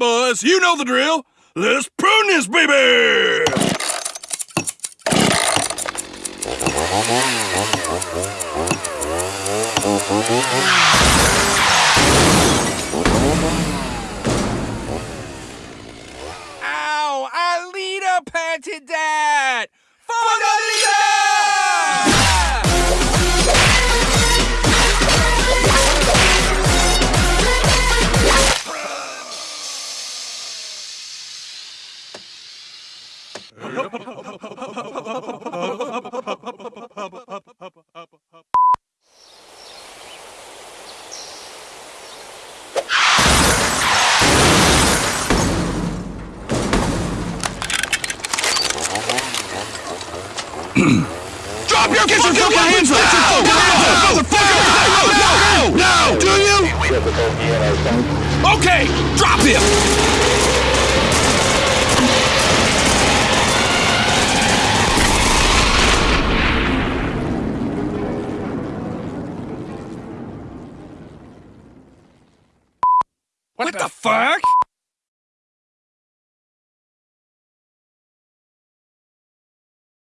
Yes, you know the drill. Let's prune this baby! Ow! Alita panted that! Drop your Get your fucking hands up! Motherfucker! No! No! Do you? Okay, drop him! What the fuck?